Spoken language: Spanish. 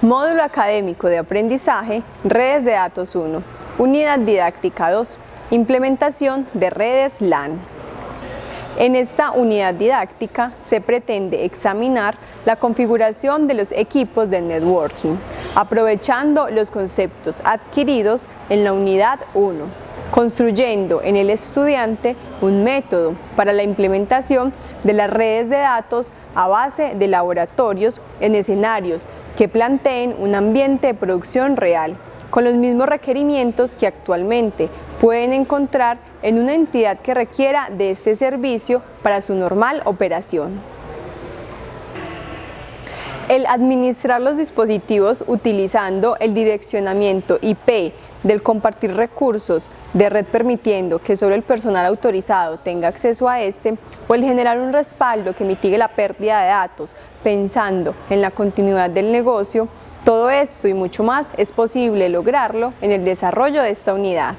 Módulo Académico de Aprendizaje, Redes de Datos 1. Unidad Didáctica 2. Implementación de redes LAN. En esta unidad didáctica se pretende examinar la configuración de los equipos de networking, aprovechando los conceptos adquiridos en la unidad 1, construyendo en el estudiante un método para la implementación de las redes de datos a base de laboratorios en escenarios que planteen un ambiente de producción real, con los mismos requerimientos que actualmente pueden encontrar en una entidad que requiera de este servicio para su normal operación. El administrar los dispositivos utilizando el direccionamiento IP del compartir recursos de red permitiendo que solo el personal autorizado tenga acceso a este o el generar un respaldo que mitigue la pérdida de datos pensando en la continuidad del negocio, todo esto y mucho más es posible lograrlo en el desarrollo de esta unidad.